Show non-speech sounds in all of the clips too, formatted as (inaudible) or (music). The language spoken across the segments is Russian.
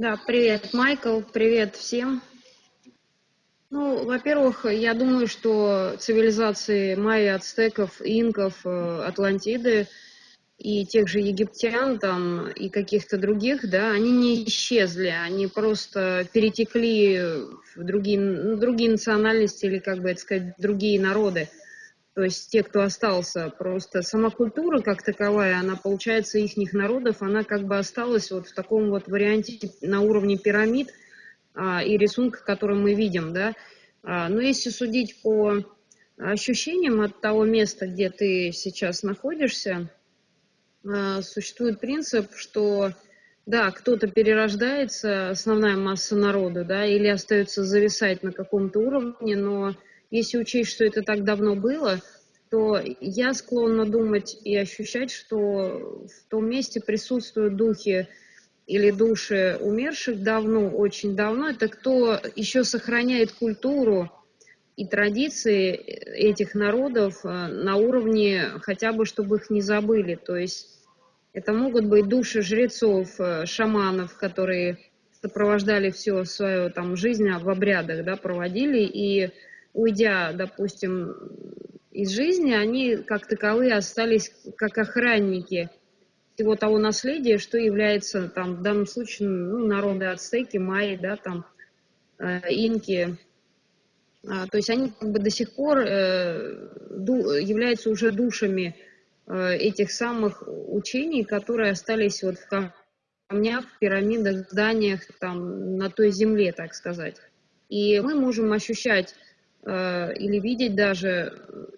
Да, привет, Майкл, привет всем. Ну, во-первых, я думаю, что цивилизации майя, ацтеков, инков, э, атлантиды и тех же египтян там и каких-то других, да, они не исчезли, они просто перетекли в другие, другие национальности или, как бы это сказать, другие народы. То есть те, кто остался, просто сама культура как таковая, она, получается, их народов, она как бы осталась вот в таком вот варианте на уровне пирамид а, и рисунка, который мы видим, да. А, но если судить по ощущениям от того места, где ты сейчас находишься, а, существует принцип, что да, кто-то перерождается, основная масса народа, да, или остается зависать на каком-то уровне, но если учесть, что это так давно было, то я склонна думать и ощущать, что в том месте присутствуют духи или души умерших давно, очень давно. Это кто еще сохраняет культуру и традиции этих народов э, на уровне хотя бы, чтобы их не забыли. То есть это могут быть души жрецов, э, шаманов, которые сопровождали всю свою там жизнь в обрядах, да, проводили, и уйдя, допустим, из жизни, они как таковые остались как охранники всего того наследия, что является там в данном случае ну, народы ацтеки, майи, да, там э, инки, а, то есть они как бы до сих пор э, являются уже душами э, этих самых учений, которые остались вот в камнях, в пирамидах, зданиях, там, на той земле, так сказать. И мы можем ощущать или видеть даже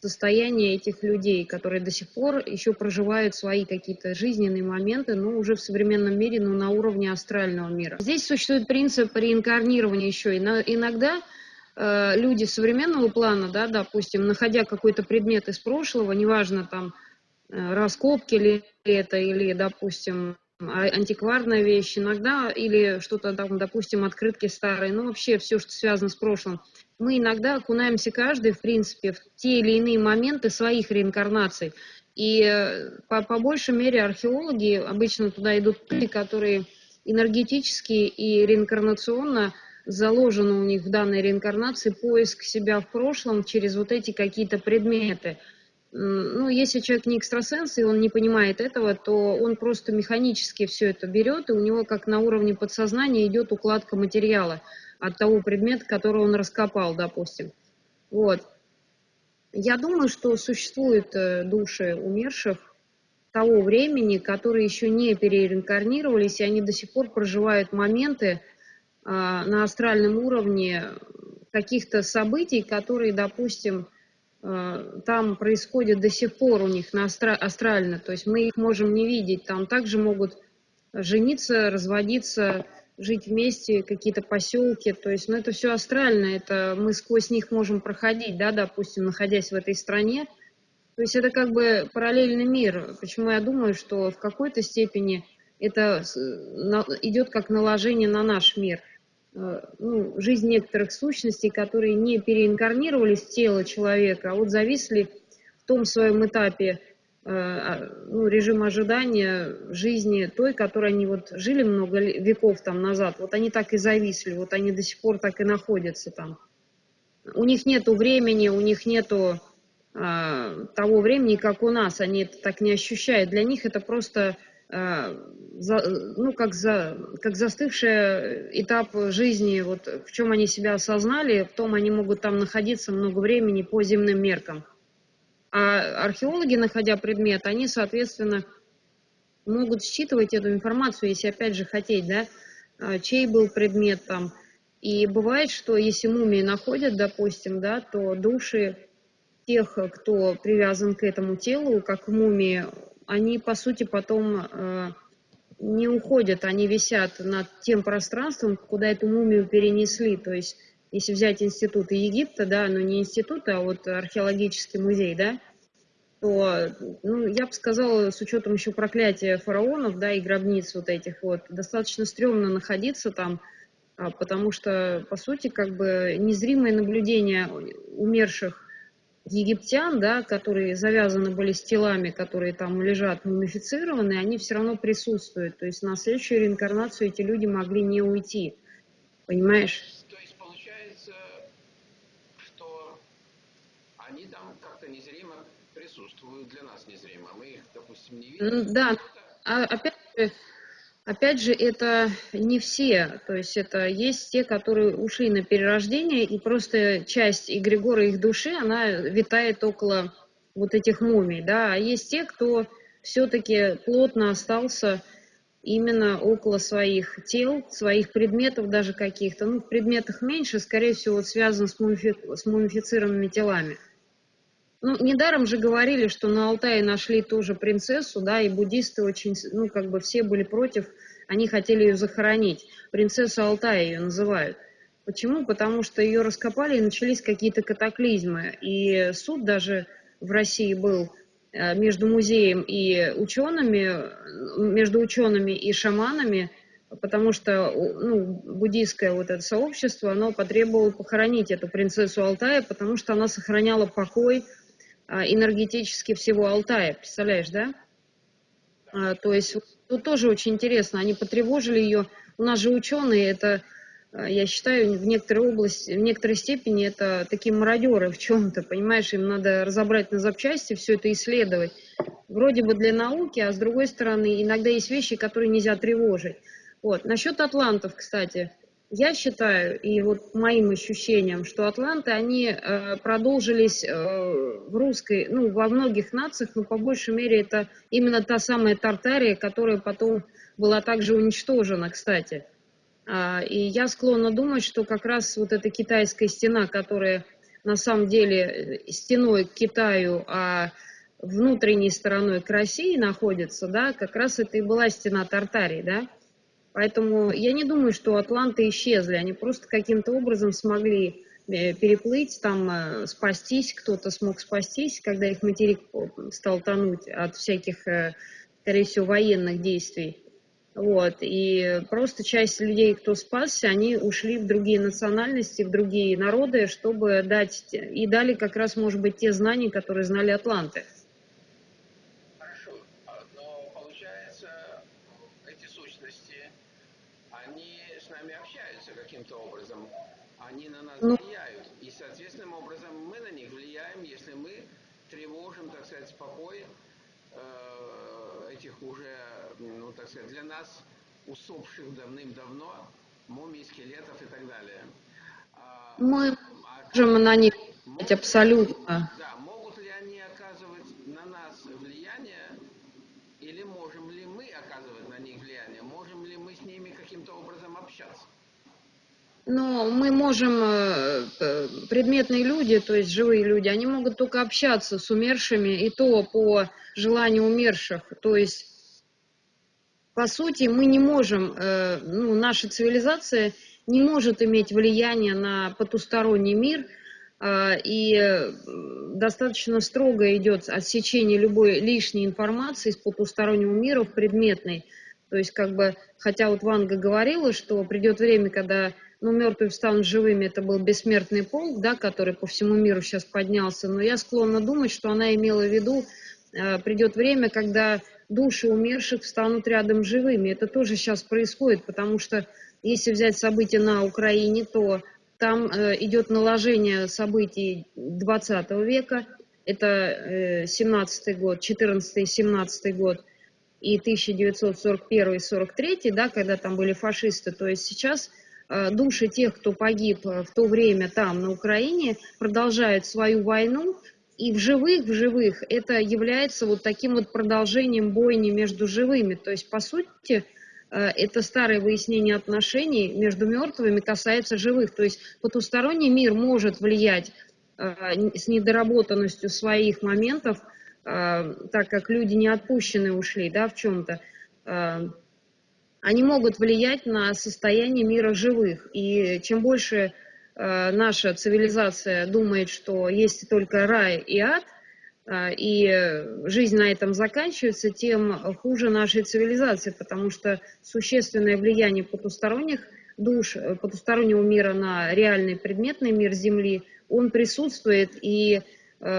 состояние этих людей, которые до сих пор еще проживают свои какие-то жизненные моменты, но уже в современном мире, но на уровне астрального мира. Здесь существует принцип реинкарнирования еще. Иногда Э, люди современного плана, да, допустим, находя какой-то предмет из прошлого, неважно там э, раскопки ли это или, допустим, а, антикварная вещь, иногда или что-то там, допустим, открытки старые, ну вообще все, что связано с прошлым, мы иногда окунаемся каждый, в принципе, в те или иные моменты своих реинкарнаций. И э, по, по большей мере археологи обычно туда идут люди, которые энергетически и реинкарнационно заложено у них в данной реинкарнации поиск себя в прошлом через вот эти какие-то предметы. Ну, если человек не экстрасенс, и он не понимает этого, то он просто механически все это берет, и у него как на уровне подсознания идет укладка материала от того предмета, который он раскопал, допустим. Вот. Я думаю, что существуют э, души умерших того времени, которые еще не перереинкарнировались, и они до сих пор проживают моменты, а, на астральном уровне каких-то событий, которые, допустим, а, там происходят до сих пор у них на астра астрально, то есть мы их можем не видеть, там также могут жениться, разводиться, жить вместе, какие-то поселки, то есть, ну, это все астрально, это мы сквозь них можем проходить, да, допустим, находясь в этой стране, то есть это как бы параллельный мир, почему я думаю, что в какой-то степени это идет как наложение на наш мир – Э, ну, жизнь некоторых сущностей, которые не переинкарнировались в тело человека, а вот зависли в том своем этапе ну, режима ожидания жизни той, которой они вот жили много веков там назад, вот они так и зависли, вот они до сих пор так и находятся там. У них нету времени, у них нету а, того времени, как у нас, они это так не ощущают. Для них это просто Э, ну, как, за, как застывший этап жизни, вот в чем они себя осознали, в том они могут там находиться много времени по земным меркам. А археологи, находя предмет, они, соответственно, могут считывать эту информацию, если опять же хотеть, да, э, чей был предмет там. И бывает, что если мумии находят, допустим, да, то души тех, кто привязан к этому телу, как мумии, они, по сути, потом э, не уходят, они висят над тем пространством, куда эту мумию перенесли. То есть, если взять институты Египта, да, но не институты, а вот археологический музей, да, то, ну, я бы сказала, с учетом еще проклятия фараонов, да, и гробниц вот этих вот, достаточно стрёмно находиться там, а, потому что, по сути, как бы незримое наблюдение умерших египтян, да, которые завязаны были с телами, которые там лежат мумифицированные, они все равно присутствуют. То есть на следующую реинкарнацию эти люди могли не уйти. Понимаешь? То есть получается, что они как-то незримо присутствуют для нас незримо. Мы их, допустим, не видим. Да, а опять же, Опять же, это не все, то есть это есть те, которые ушли на перерождение, и просто часть эгрегора их души, она витает около вот этих мумий, да, а есть те, кто все-таки плотно остался именно около своих тел, своих предметов даже каких-то, ну, в предметах меньше, скорее всего, вот связан с, мумифи... с мумифицированными телами. Ну, недаром же говорили, что на Алтае нашли тоже принцессу, да, и буддисты очень, ну, как бы все были против, они хотели ее захоронить. Принцессу Алтая ее называют. Почему? Потому что ее раскопали и начались какие-то катаклизмы. И суд даже в России был э, между музеем и учеными, между учеными и шаманами, потому что ну, буддийское вот это сообщество, оно потребовало похоронить эту принцессу Алтая, потому что она сохраняла покой, энергетически всего Алтая, представляешь, да? А, то есть тут тоже очень интересно, они потревожили ее. У нас же ученые, это, а, я считаю, в некоторой области, в некоторой степени это такие мародеры в чем-то, понимаешь, им надо разобрать на запчасти, все это исследовать. Вроде бы для науки, а с другой стороны, иногда есть вещи, которые нельзя тревожить. Вот. Насчет атлантов, кстати, я считаю, и вот моим ощущением, что атланты, они э, продолжились э, в русской, ну, во многих нациях, но по большей мере это именно та самая Тартария, которая потом была также уничтожена, кстати. А, и я склонна думать, что как раз вот эта китайская стена, которая на самом деле э, стеной к Китаю, а внутренней стороной к России находится, да, как раз это и была стена Тартарии, да. Поэтому я не думаю, что атланты исчезли, они просто каким-то образом смогли э, переплыть, там э, спастись, кто-то смог спастись, когда их материк стал тонуть от всяких, э, скорее всего, военных действий. Вот, и просто часть людей, кто спасся, они ушли в другие национальности, в другие народы, чтобы дать, и дали как раз, может быть, те знания, которые знали атланты. Они на нас ну... влияют. И, соответственным образом, мы на них влияем, если мы тревожим, так сказать, покой э, этих уже, ну, так сказать, для нас усопших давным-давно мумий, скелетов и так далее. А, мы а, можем на них могут, абсолютно. Да, могут ли они оказывать на нас влияние, или можем ли мы оказывать на них влияние, можем ли мы с ними каким-то образом общаться? Но мы можем, э, э, предметные люди, то есть живые люди, они могут только общаться с умершими, и то по желанию умерших. То есть, по сути, мы не можем, э, ну, наша цивилизация не может иметь влияние на потусторонний мир, и достаточно строго идет отсечение любой лишней информации из потустороннего мира в предметный. То есть, как бы, хотя вот Ванга говорила, что придет время, когда ну, мертвые встанут живыми, это был бессмертный полк, да, который по всему миру сейчас поднялся, но я склонна думать, что она имела в виду, э, придет время, когда души умерших встанут рядом живыми. Это тоже сейчас происходит, потому что если взять события на Украине, то там э, идет наложение событий 20 века, это э, 17 год, 14 17 год и 1941-43, да, когда там были фашисты, то есть сейчас Э, души тех, кто погиб э, в то время там, на Украине, продолжают свою войну, и в живых, в живых это является вот таким вот продолжением бойни между живыми. То есть, по сути, э, это старое выяснение отношений между мертвыми касается живых. То есть потусторонний мир может влиять с недоработанностью своих моментов, так как люди не отпущены ушли да, в чем-то они могут влиять на состояние мира живых. И чем больше э, наша цивилизация думает, что есть только рай и ад, э, и жизнь на этом заканчивается, тем хуже нашей цивилизации, потому что существенное влияние потусторонних душ, потустороннего мира на реальный предметный мир Земли, он присутствует, и э,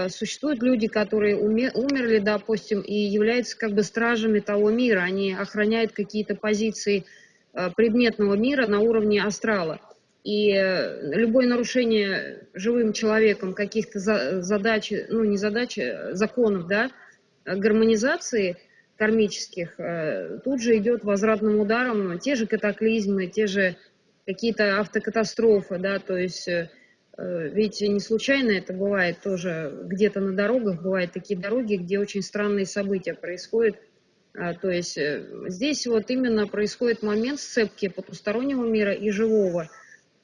существуют люди, которые умерли, допустим, и являются как бы стражами того мира. Они охраняют какие-то позиции э, предметного мира на уровне астрала. И э, любое нарушение живым человеком каких-то задач, ну не задач, законов, да, гармонизации кармических, тут же идет возвратным ударом те же катаклизмы, те же какие-то автокатастрофы, да, то есть Э, ведь не случайно это бывает тоже где-то на дорогах, бывают такие дороги, где очень странные события происходят. А, то есть э, здесь вот именно происходит момент сцепки потустороннего мира и живого.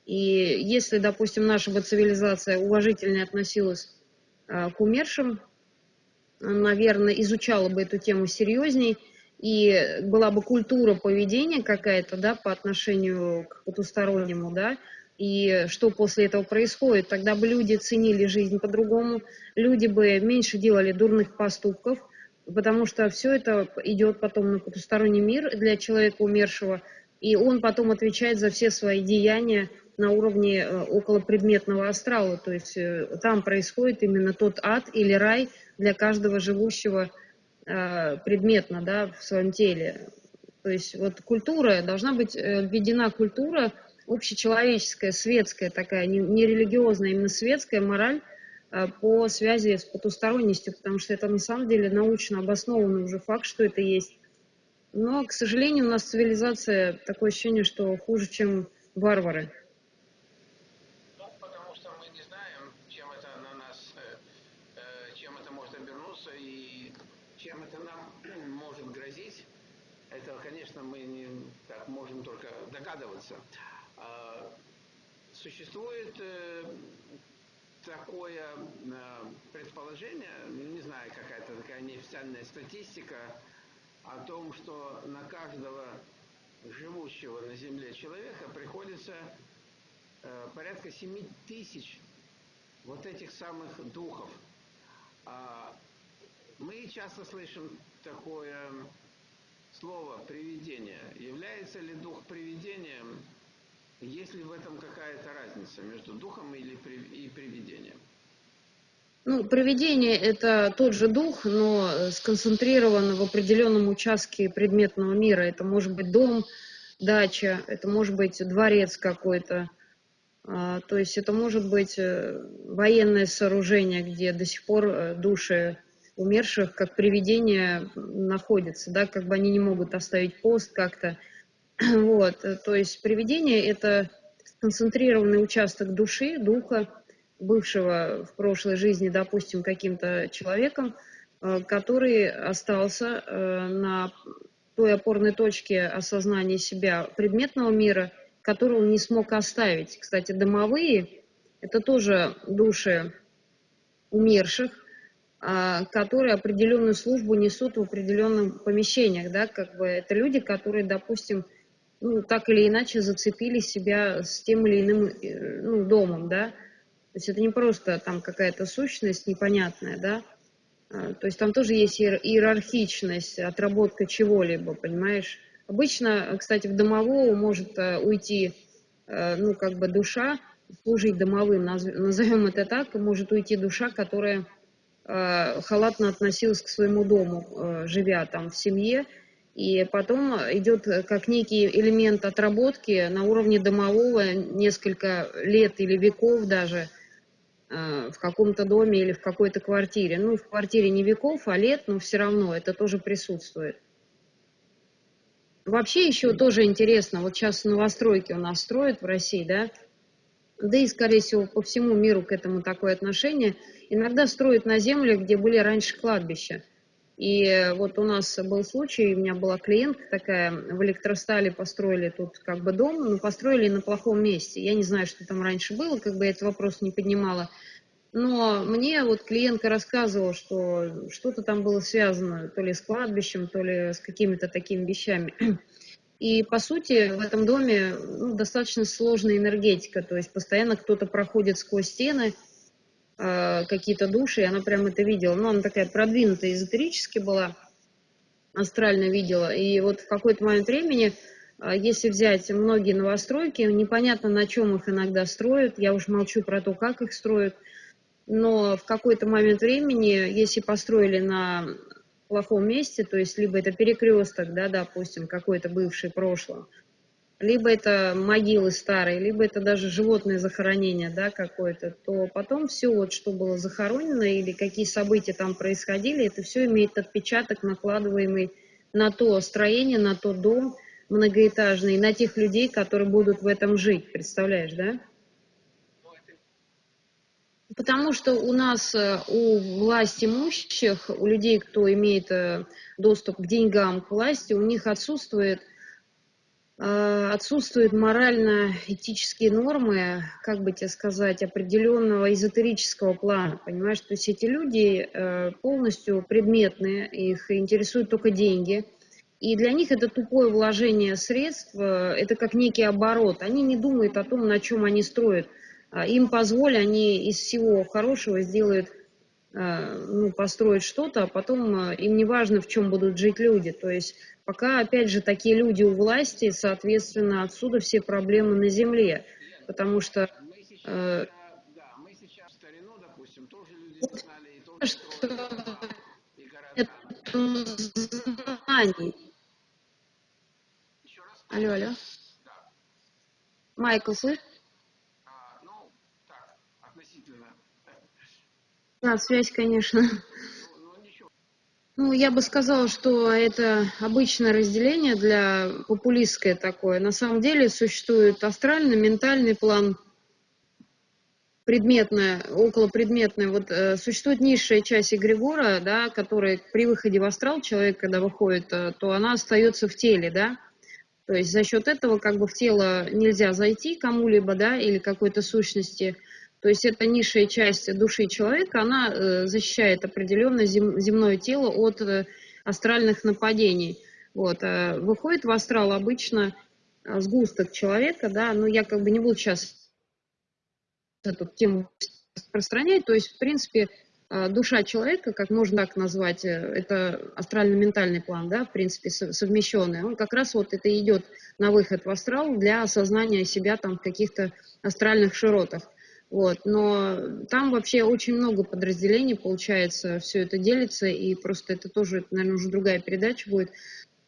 И если, допустим, наша бы цивилизация уважительнее относилась а, к умершим, наверное, изучала бы эту тему серьезней, и была бы культура поведения какая-то, да, по отношению к потустороннему, да, и что после этого происходит. Тогда бы люди ценили жизнь по-другому, люди бы меньше делали дурных поступков, потому что все это идет потом на потусторонний мир для человека умершего, и он потом отвечает за все свои деяния на уровне э, околопредметного астрала, то есть э, там происходит именно тот ад или рай для каждого живущего э, предметно да, в своем теле. То есть вот культура, должна быть введена культура общечеловеческая, светская такая, не, не религиозная, а именно светская мораль э, по связи с потусторонностью, потому что это на самом деле научно обоснованный уже факт, что это есть. Но, к сожалению, у нас цивилизация, такое ощущение, что хуже, чем варвары. Ну, потому что мы не знаем, чем это на нас, э, э, чем это может обернуться и чем это нам (clears throat) может грозить. Это, конечно, мы не, так можем только догадываться. А, существует э, такое э, предположение, не знаю, какая-то такая неофициальная статистика о том, что на каждого живущего на Земле человека приходится э, порядка 7 тысяч вот этих самых духов. А, мы часто слышим такое слово «привидение». Является ли дух привидением есть ли в этом какая-то разница между духом или и привидением? Ну, привидение – это тот же дух, но сконцентрирован в определенном участке предметного мира. Это может быть дом, дача, это может быть дворец какой-то. А, то есть это может быть э, военное сооружение, где до сих пор э, души умерших, как привидения, находятся, да, как бы они не могут оставить пост как-то. (clears throat) Вот, э, то есть привидение – это концентрированный участок души, духа, бывшего в прошлой жизни, допустим, каким-то человеком, э, который остался э, на той опорной точке осознания себя предметного мира, которую он не смог оставить. Кстати, домовые – это тоже души умерших, которые определенную службу несут в определенных помещениях. Да? Как бы это люди, которые, допустим, ну, так или иначе зацепили себя с тем или иным э, ну, домом, да. То есть это не просто там какая-то сущность непонятная, да. А, то есть там тоже есть иерархичность, отработка чего-либо, понимаешь. Обычно, кстати, в домового может э, уйти, э, ну, как бы душа, служить домовым, (laughs) назовем это так, может уйти душа, которая халатно относилась к своему дому, живя там в семье, и потом идет как некий элемент отработки на уровне домового несколько лет или веков даже э, в каком-то доме или в какой-то квартире. Ну, в квартире не веков, а лет, но все равно это тоже присутствует. Вообще еще тоже интересно, вот сейчас новостройки у нас строят в России, да, да и, скорее всего, по всему миру к этому такое отношение. Иногда строят на землях, где были раньше кладбища. И вот у нас был случай, у меня была клиентка такая, в электростале построили тут как бы дом, но построили на плохом месте. Я не знаю, что там раньше было, как бы я этот вопрос не поднимала. Но мне вот клиентка рассказывала, что что-то там было связано то ли с кладбищем, то ли с какими-то такими вещами. И, по сути, в этом доме ну, достаточно сложная энергетика, то есть постоянно кто-то проходит сквозь стены, э, какие-то души, и она прям это видела. Ну, она такая продвинутая эзотерически была, астрально видела. И вот в какой-то момент времени, э, если взять многие новостройки, непонятно, на чем их иногда строят, я уж молчу про то, как их строят, но в какой-то момент времени, если построили на плохом месте, то есть либо это перекресток, да, допустим, какой-то бывший прошлое, либо это могилы старые, либо это даже животное захоронение, да, какое-то, то потом все вот, что было захоронено или какие события там происходили, это все имеет отпечаток, накладываемый на то строение, на тот дом многоэтажный, на тех людей, которые будут в этом жить, представляешь, да? Потому что у нас, э, у власть имущих, у людей, кто имеет э, доступ к деньгам, к власти, у них отсутствует отсутствуют морально-этические нормы, как бы тебе сказать, определенного эзотерического плана, понимаешь? То есть эти люди э, полностью предметные, их интересуют только деньги, и для них это тупое вложение средств, э, это как некий оборот. Они не думают о том, на чем они строят. А им позволь, они из всего хорошего сделают, ну, построят что-то, а потом им не важно, в чем будут жить люди. То есть Пока, опять же, такие люди у власти, соответственно, отсюда все проблемы на земле. Потому что... Э, знаний. Алло, алло. Майкл, слышишь? Да, связь, конечно. Ну, я бы сказала, что это обычное разделение для популистское такое. На самом деле существует астральный, ментальный план, предметная, околопредметная. Вот э, существует низшая часть эгрегора, да, которая при выходе в астрал человек, когда выходит, э, то она остается в теле, да. То есть за счет этого как бы в тело нельзя зайти кому-либо, да, или какой-то сущности. То есть эта низшая часть души человека, она э, защищает определенно зем, земное тело от э, астральных нападений. Вот. А выходит в астрал обычно э, сгусток человека, да, но я как бы не буду сейчас эту тему распространять, то есть, в принципе, душа человека, как можно так назвать, это астрально-ментальный план, да, в принципе, совмещенный, он как раз вот это идет на выход в астрал для осознания себя там в каких-то астральных широтах. Вот, но там вообще очень много подразделений, получается, все это делится, и просто это тоже, наверное, уже другая передача будет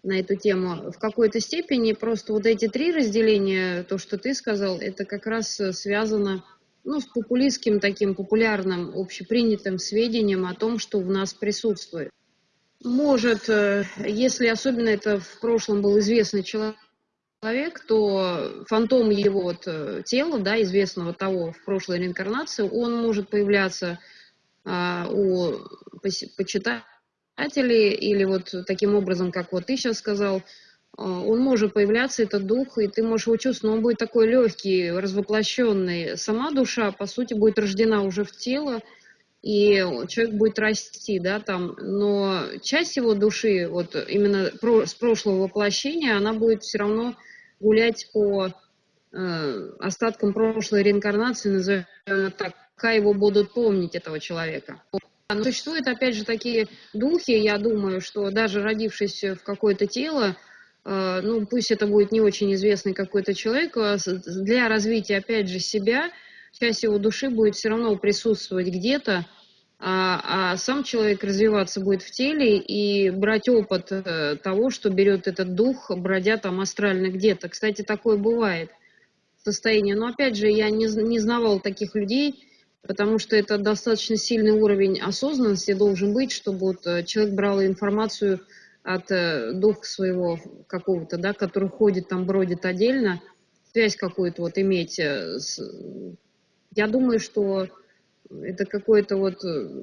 на эту тему. В какой-то степени просто вот эти три разделения, то, что ты сказал, это как раз связано ну, с популистским таким популярным, общепринятым сведением о том, что в нас присутствует. Может, э, если особенно это в прошлом был известный человек, человек, то фантом его вот э, тела, да, известного того в прошлой реинкарнации, он может появляться а, у почитателей или вот таким образом, как вот ты сейчас сказал, а, он может появляться, этот дух, и ты можешь его чувствовать, но он будет такой легкий, развоплощенный. Сама душа, по сути, будет рождена уже в тело, и человек будет расти, да, там, но часть его души, вот именно с прошлого воплощения, она будет все равно гулять по э, остаткам прошлой реинкарнации, назовем так, пока его будут помнить, этого человека. Но существуют, опять же, такие духи, я думаю, что даже родившись в какое-то тело, э, ну, пусть это будет не очень известный какой-то человек, э, для развития, опять же, себя, часть его души будет все равно присутствовать где-то, а, а сам человек развиваться будет в теле и брать опыт э, того, что берет этот дух, бродя там астрально где-то. Кстати, такое бывает состояние. Но опять же, я не, не знавал таких людей, потому что это достаточно сильный уровень осознанности должен быть, чтобы вот э, человек брал информацию от э, духа своего какого-то, да, который ходит там, бродит отдельно, связь какую-то вот иметь. Я думаю, что это какое-то вот, э,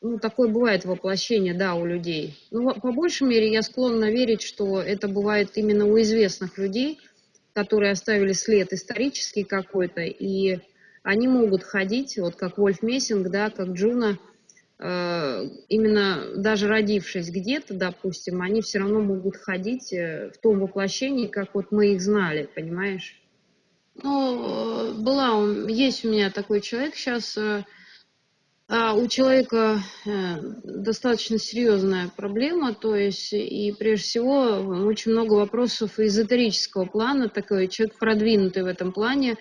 ну, такое бывает воплощение, да, у людей. Ну, по большей мере, я склонна верить, что это бывает именно у известных людей, которые оставили след исторический какой-то, и они могут ходить, вот как Вольф Мессинг, да, как Джуна, э, именно даже родившись где-то, допустим, они все равно могут ходить э, в том воплощении, как вот мы их знали, понимаешь? Ну, была, есть у меня такой человек сейчас. Э, а у человека э, достаточно серьезная проблема, то есть и прежде всего очень много вопросов эзотерического плана, такой человек продвинутый в этом плане,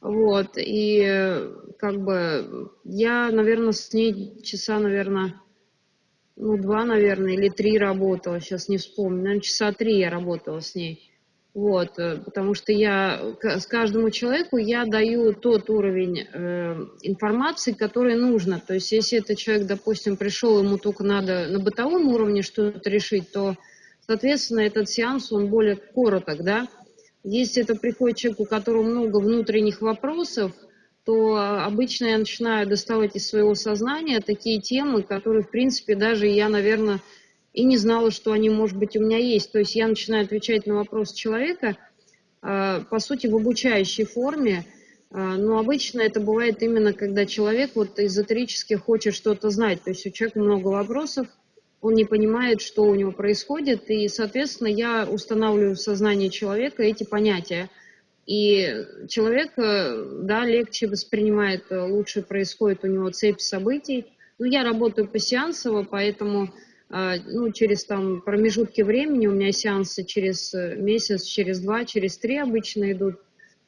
вот, и как бы я, наверное, с ней часа, наверное, ну, два, наверное, или три работала, сейчас не вспомню, наверное, часа три я работала с ней. Вот, э, потому что я с каждому человеку я даю тот уровень э, информации, который нужно. То есть, если этот человек, допустим, пришел, ему только надо на бытовом уровне что-то решить, то, соответственно, этот сеанс, он более короток, да. Если это приходит человек, у которого много внутренних вопросов, то обычно я начинаю доставать из своего сознания такие темы, которые, в принципе, даже я, наверное, и не знала, что они, может быть, у меня есть. То есть я начинаю отвечать на вопрос человека, а, по сути, в обучающей форме, а, но обычно это бывает именно, когда человек вот эзотерически хочет что-то знать. То есть у человека много вопросов, он не понимает, что у него происходит, и, соответственно, я устанавливаю в сознании человека эти понятия. И человек, э, да, легче воспринимает, э, лучше происходит у него цепь событий. Ну, я работаю по сеансово, поэтому ну, через там промежутки времени, у меня сеансы через э, месяц, через два, через три обычно идут,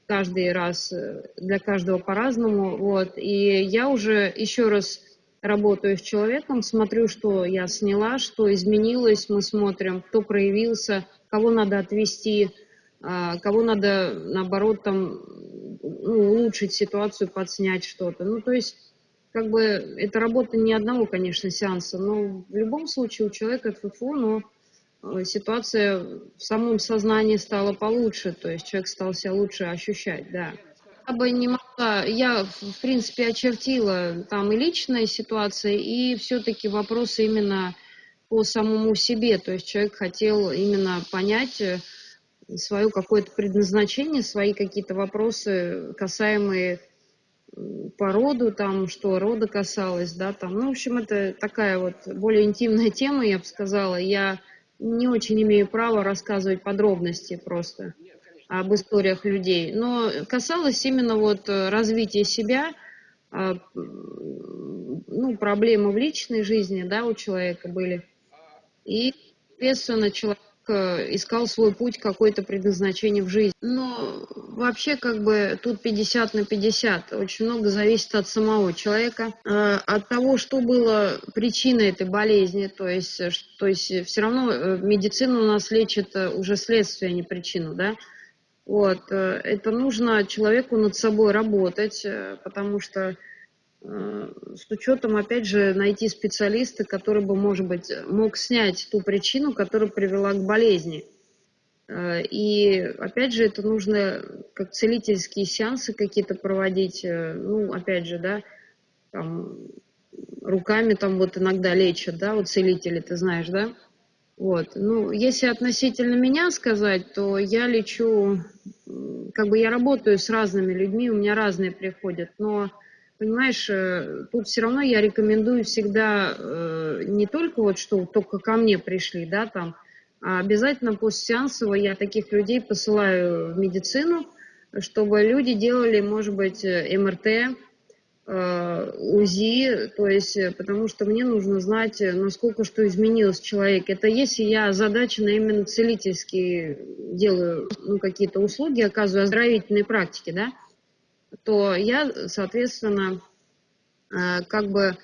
каждый раз, э, для каждого по-разному, вот, и я уже еще раз работаю с человеком, смотрю, что я сняла, что изменилось, мы смотрим, кто проявился, кого надо отвести, а, кого надо, наоборот, там, ну, улучшить ситуацию, подснять что-то, ну, то есть как бы это работа не одного, конечно, сеанса, но в любом случае у человека ФФУ, но э, ситуация в самом сознании стала получше, то есть человек стал себя лучше ощущать, да. Я бы не могла, я, в принципе, очертила там и личная ситуация, и все-таки вопросы именно по самому себе, то есть человек хотел именно понять э, свое какое-то предназначение, свои какие-то вопросы, касаемые по роду, там, что рода касалось, да, там, ну, в общем, это такая вот более интимная тема, я бы сказала, я не очень имею права рассказывать подробности просто об историях людей, но касалось именно вот развития себя, а, ну, проблемы в личной жизни, да, у человека были, и, соответственно, человек Э, искал свой путь, какое-то предназначение в жизни. Но вообще как бы тут 50 на 50. Очень много зависит от самого человека, э, от того, что было причиной этой болезни. То есть, э, то есть все равно медицина у нас лечит уже следствие, а не причину, да. Вот, это нужно человеку над собой работать, потому что Э, с учетом, опять же, найти специалиста, который бы, может быть, мог снять ту причину, которая привела к болезни. Э, и, опять же, это нужно как целительские сеансы какие-то проводить, э, ну, опять же, да, там, руками там вот иногда лечат, да, вот целители, ты знаешь, да? Вот, ну, если относительно меня сказать, то я лечу, как бы я работаю с разными людьми, у меня разные приходят, но понимаешь, э, тут все равно я рекомендую всегда э, не только вот, что только ко мне пришли, да, там, обязательно постсеансово я таких людей посылаю в медицину, чтобы люди делали, может быть, э, МРТ, УЗИ, то есть, потому что мне нужно знать, насколько что изменилось человек. Это если я задачи на именно целительские делаю, ну, какие-то услуги, оказываю оздоровительные практики, да, то я, соответственно, э, как бы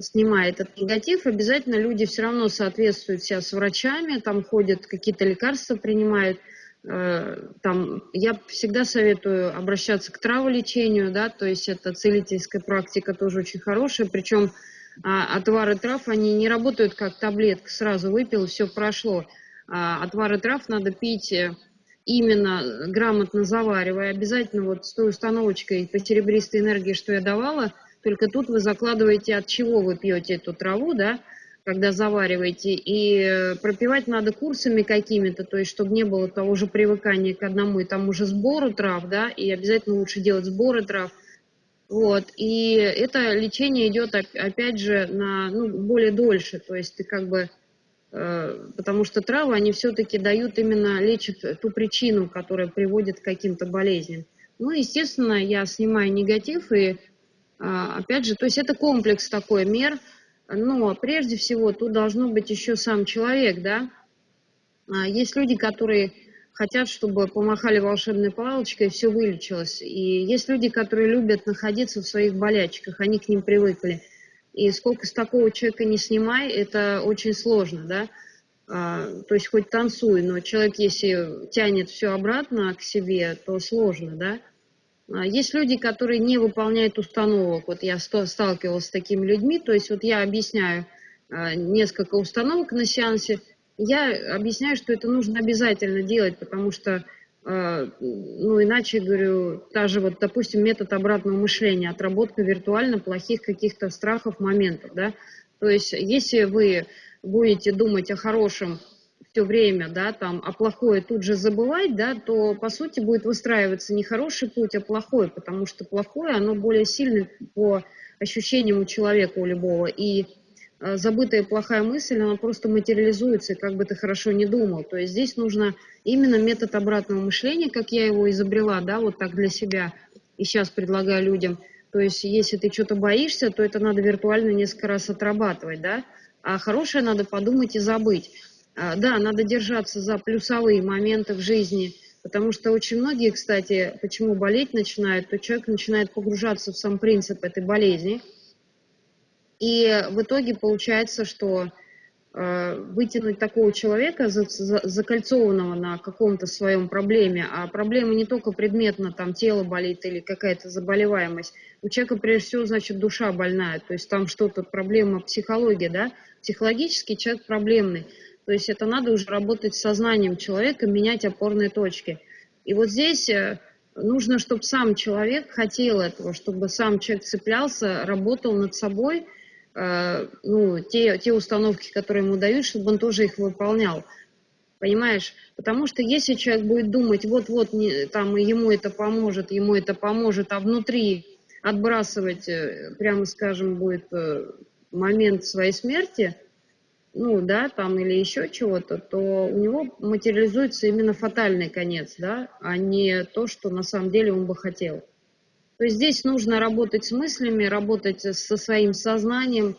снимая этот негатив, обязательно люди все равно соответствуют себя с врачами, там ходят, какие-то лекарства принимают. Э, там, я всегда советую обращаться к траволечению, да, то есть это целительская практика тоже очень хорошая, причем а, отвары трав, они не работают как таблетка, сразу выпил, все прошло. А, отвары трав надо пить э, именно грамотно заваривая, обязательно вот с той установочкой по серебристой энергии, что я давала, только тут вы закладываете, от чего вы пьете эту траву, да, когда завариваете, и э, пропивать надо курсами какими-то, то есть чтобы не было того же привыкания к одному и тому же сбору трав, да, и обязательно лучше делать сборы трав, вот, и это лечение идет, опять же, на, ну, более дольше, то есть ты как бы Э, потому что травы, они все-таки дают именно, лечат ту причину, которая приводит к каким-то болезням. Ну, естественно, я снимаю негатив, и опять же, то есть это комплекс такой мер, но прежде всего тут должно быть еще сам человек, да. А, есть люди, которые хотят, чтобы помахали волшебной палочкой и все вылечилось. И есть люди, которые любят находиться в своих болячках, они к ним привыкли. И сколько с такого человека не снимай, это очень сложно, да. А, то есть хоть танцуй, но человек, если тянет все обратно к себе, то сложно, да. А, есть люди, которые не выполняют установок. Вот я сталкивалась с такими людьми. То есть вот я объясняю а, несколько установок на сеансе. Я объясняю, что это нужно обязательно делать, потому что, а, ну, иначе, говорю, та же вот, допустим, метод обратного мышления, отработка виртуально плохих каких-то страхов, моментов, да. То есть если вы будете думать о хорошем все время, да, там, а плохое тут же забывать, да, то, по сути, будет выстраиваться не хороший путь, а плохой, потому что плохое, оно более сильное по ощущениям у человека, у любого, и э, забытая плохая мысль, она просто материализуется, как бы ты хорошо не думал. То есть здесь нужно именно метод обратного мышления, как я его изобрела, да, вот так для себя, и сейчас предлагаю людям. То есть если ты что-то боишься, то это надо виртуально несколько раз отрабатывать, да, а хорошее надо подумать и забыть. А, да, надо держаться за плюсовые моменты в жизни, потому что очень многие, кстати, почему болеть начинают, то человек начинает погружаться в сам принцип этой болезни, и в итоге получается, что э, вытянуть такого человека, за, за, закольцованного на каком-то своем проблеме, а проблема не только предметно, там тело болит или какая-то заболеваемость, у человека прежде всего, значит, душа больная, то есть там что-то, проблема психологии, да, психологически человек проблемный, то есть это надо уже работать с сознанием человека, менять опорные точки. И вот здесь э, нужно, чтобы сам человек хотел этого, чтобы сам человек цеплялся, работал над собой, э, ну, те, те установки, которые ему дают, чтобы он тоже их выполнял. Понимаешь? Потому что если человек будет думать, вот-вот там ему это поможет, ему это поможет, а внутри отбрасывать, э, прямо скажем, будет момент своей смерти – ну, да, там или еще чего-то, то у него материализуется именно фатальный конец, да, а не то, что на самом деле он бы хотел. То есть здесь нужно работать с мыслями, работать со своим сознанием,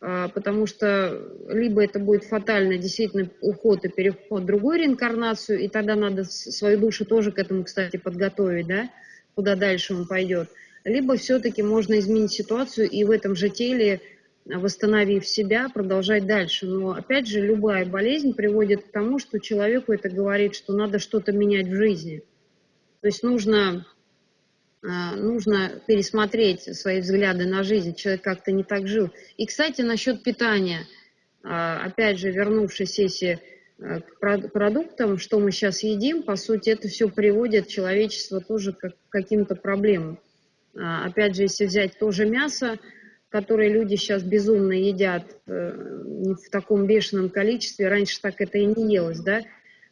а, потому что либо это будет фатально, действительно, уход и переход в другую реинкарнацию, и тогда надо свою душу тоже к этому, кстати, подготовить, да, куда дальше он пойдет. Либо все-таки можно изменить ситуацию и в этом же теле восстановив себя, продолжать дальше. Но, опять же, любая болезнь приводит к тому, что человеку это говорит, что надо что-то менять в жизни. То есть нужно, а, нужно пересмотреть свои взгляды на жизнь. Человек как-то не так жил. И, кстати, насчет питания. А, опять же, вернувшись если а, к продуктам, что мы сейчас едим, по сути, это все приводит человечество тоже к каким-то проблемам. Опять же, если взять тоже мясо, которые люди сейчас безумно едят э, в таком бешеном количестве, раньше так это и не елось, да,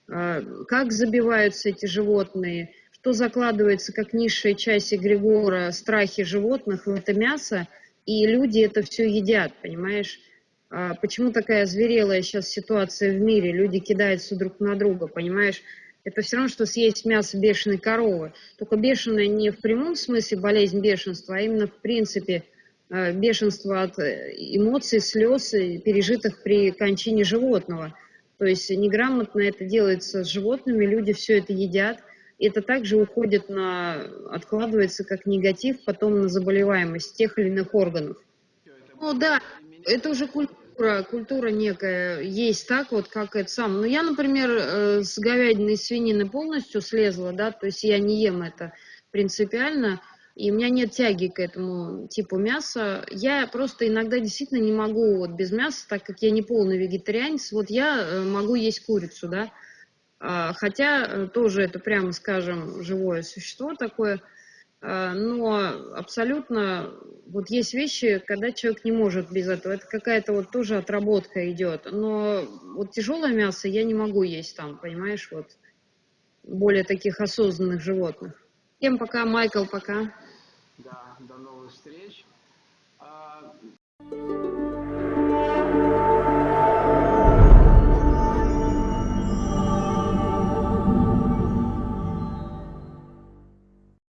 а, как забиваются эти животные, что закладывается как низшая часть эгрегора страхи животных в это мясо, и люди это все едят, понимаешь? А почему такая зверелая сейчас ситуация в мире? Люди кидаются друг на друга, понимаешь? Это все равно, что съесть мясо бешеной коровы. Только бешеная не в прямом смысле болезнь бешенства, а именно в принципе – бешенство от э, эмоций, слез, пережитых при кончине животного. То есть неграмотно это делается с животными, люди все это едят. Это также уходит на, откладывается как негатив потом на заболеваемость тех или иных органов. Ну да, это уже культура, культура некая есть так вот, как это сам. Но ну, я, например, э, с говядиной и свинины полностью слезла, да, то есть я не ем это принципиально, и у меня нет тяги к этому типу мяса. Я просто иногда действительно не могу вот без мяса, так как я не полный вегетарианец, вот я э, могу есть курицу, да, а, хотя э, тоже это, прямо скажем, живое существо такое, а, но абсолютно вот есть вещи, когда человек не может без этого, это какая-то вот тоже отработка идет, но вот тяжелое мясо я не могу есть там, понимаешь, вот более таких осознанных животных. Всем пока, Майкл, пока. Да, до новых встреч. А,